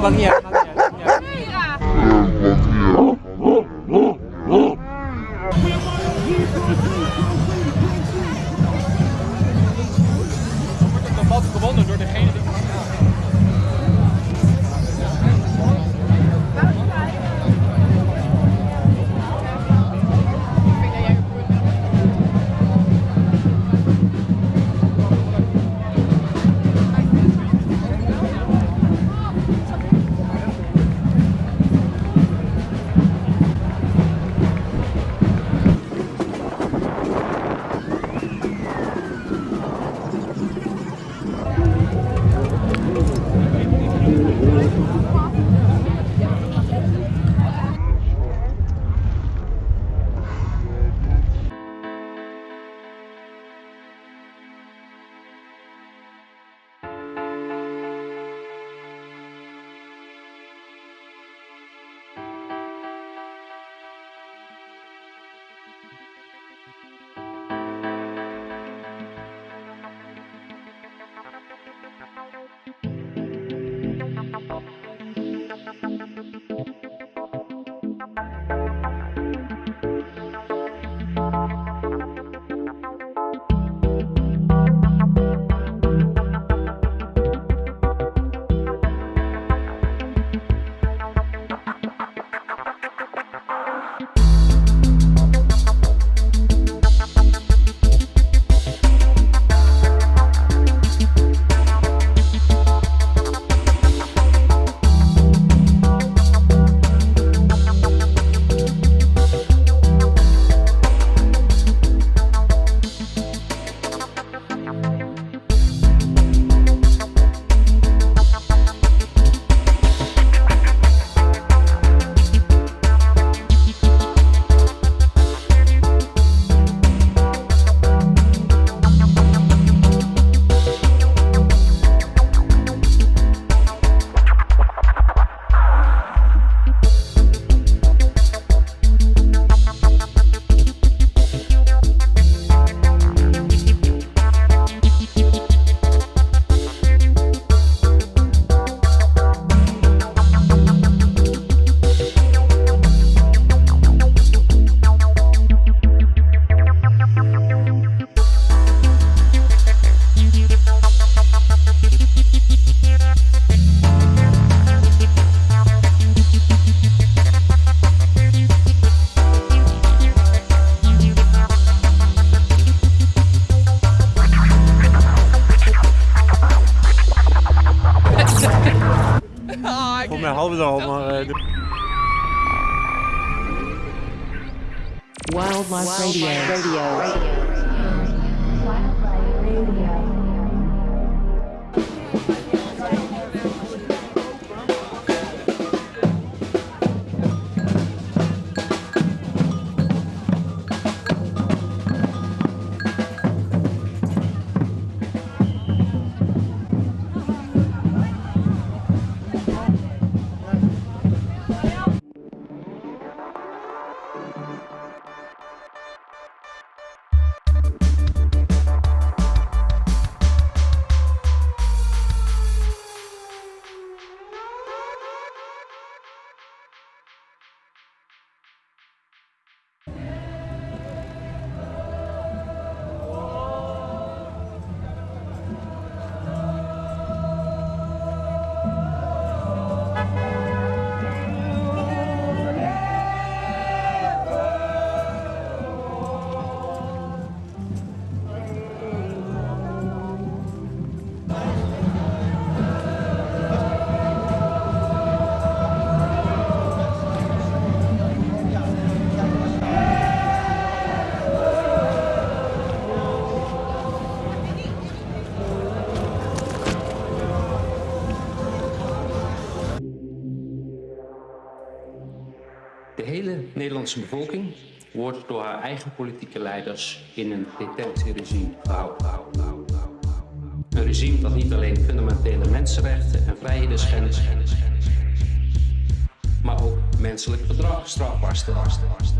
不讲。het maar... Uh, Wildlife Radio. Radio. Radio. Nederlandse bevolking wordt door haar eigen politieke leiders in een detentieregime gehouden. Een regime dat niet alleen fundamentele mensenrechten en vrijheden schendt, maar ook menselijk gedrag strafbaar stelt.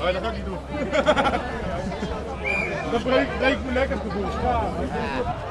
Oh, dat ga ik niet doen. Dat breekt breek mijn nek het gevoel. Ja.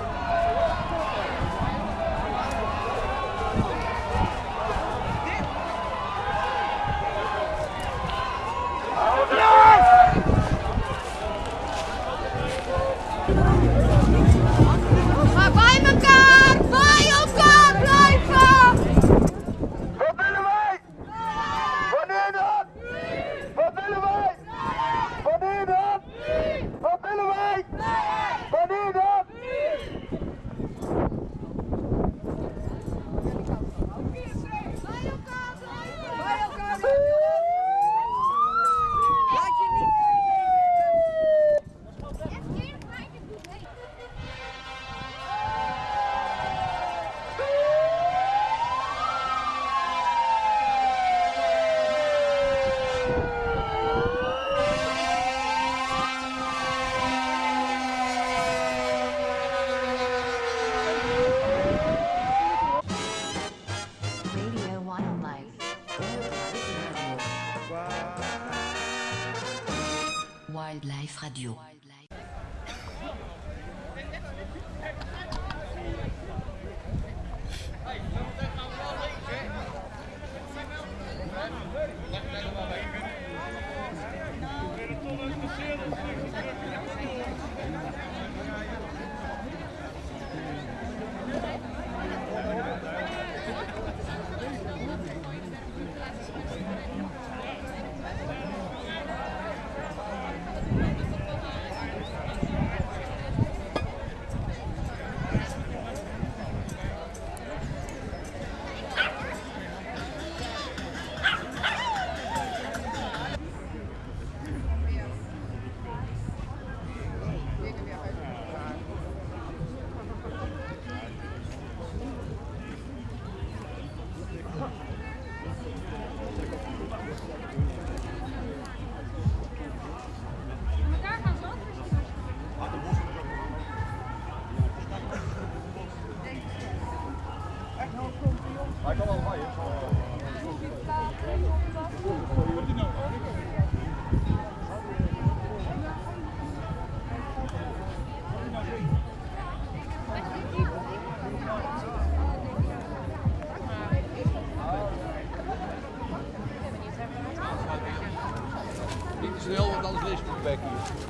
Becky.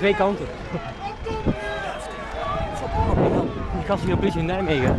twee kanten. Die gast hier politie in Nijmegen.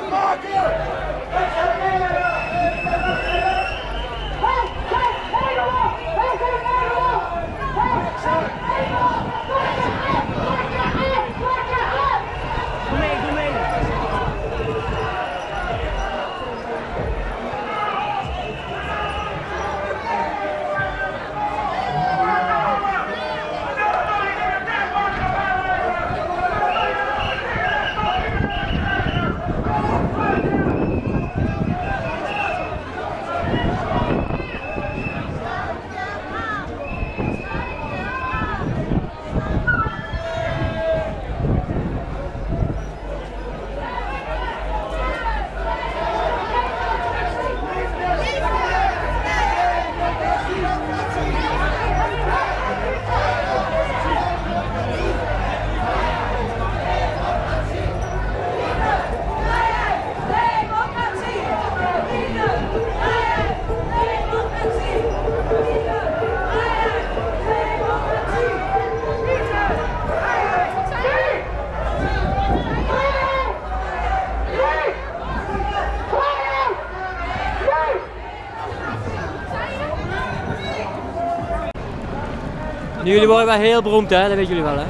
Radmacher! Nu, jullie worden wel heel beroemd, hè? Dat weten jullie wel, hè?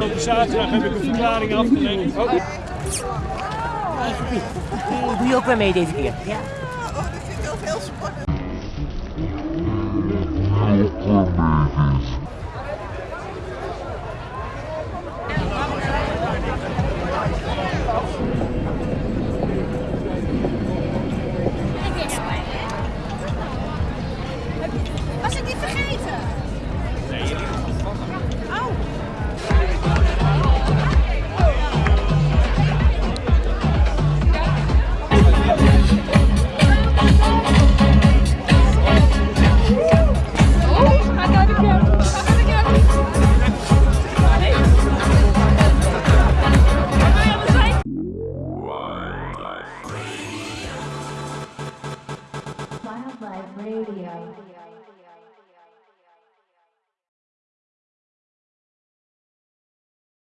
Op zaterdag heb ik een verklaring afgelegd. Oh. Doe je ook weer mee deze keer? Ja. Welcome, baby.